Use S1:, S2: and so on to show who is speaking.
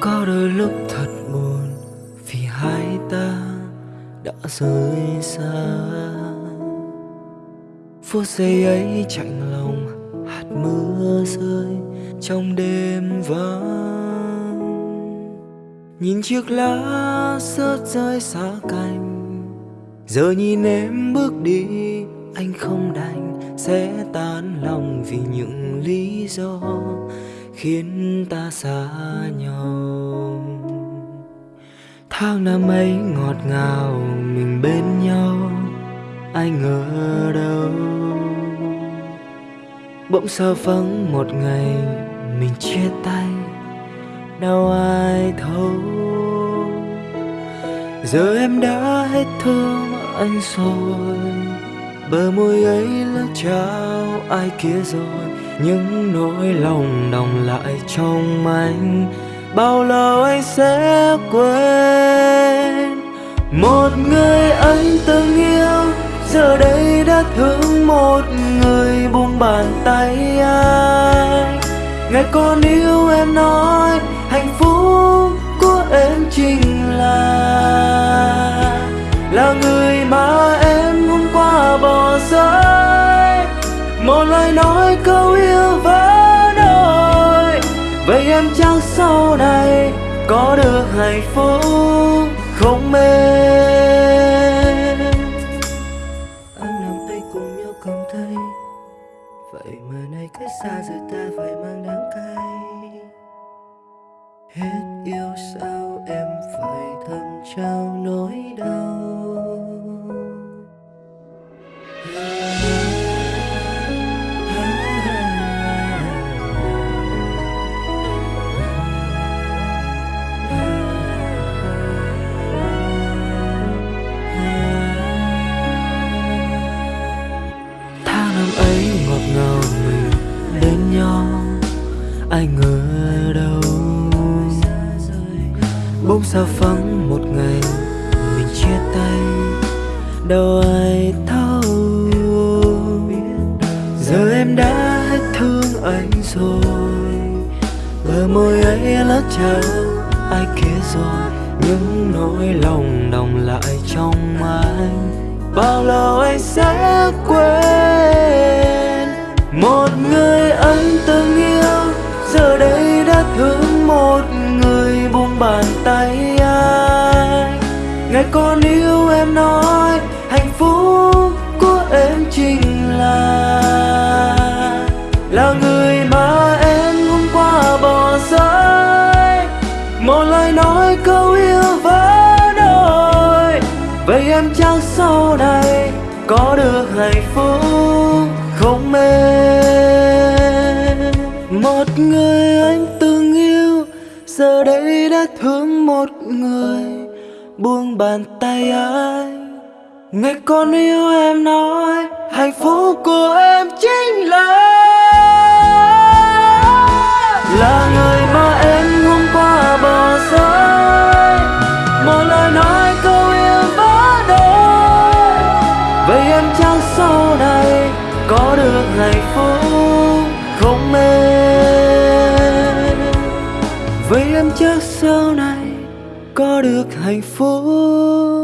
S1: có đôi lúc thật buồn vì hai ta đã rời xa. Phút giây ấy chạnh lòng, hạt mưa rơi trong đêm vắng. Nhìn chiếc lá rớt rơi xa cành, giờ nhìn em bước đi, anh không đành sẽ tan lòng vì những lý do khiến ta xa nhau. Tháng năm ấy ngọt ngào, mình bên nhau, ai ngờ đâu. Bỗng sơ vắng một ngày, mình chia tay, đâu ai thấu. Giờ em đã hết thương anh rồi bờ môi ấy là trao, ai kia rồi? Những nỗi lòng đồng lại trong anh. Bao lâu anh sẽ quên? Một người anh từng yêu, giờ đây đã thương một người buông bàn tay anh. Ngày còn yêu em nói, hạnh phúc của em chính là là người mà một lời nói câu yêu vỡ đôi vậy em chắc sau này có được hạnh phúc không mê anh làm tay cùng nhau cầm thấy, vậy mà nay cách xa giờ ta phải mang đắng cay. Hết yêu sao em phải ai ngờ đâu. Bỗng sao vắng một ngày, mình chia tay, đâu ai thấu. Giờ em đã hết thương anh rồi, bờ môi ấy lát trao, ai kia rồi? Những nỗi lòng đồng lại trong anh, bao lâu anh sẽ quên? Ngày con yêu em nói, hạnh phúc của em chính là là người mà em hôm qua bỏ rơi. Một lời nói câu yêu vỡ đôi vậy em chắc sau này có được hạnh phúc không mê một người anh từng yêu, giờ đây đã thương một người buông bàn tay anh ngày con yêu em nói, hạnh phúc của em chính là là người mà em hôm qua bỏ rơi. Một lời nói, câu yêu vỡ đôi. Vậy em chắc sau này có được hạnh phúc không mê vậy em chắc sau này có được hạnh phúc.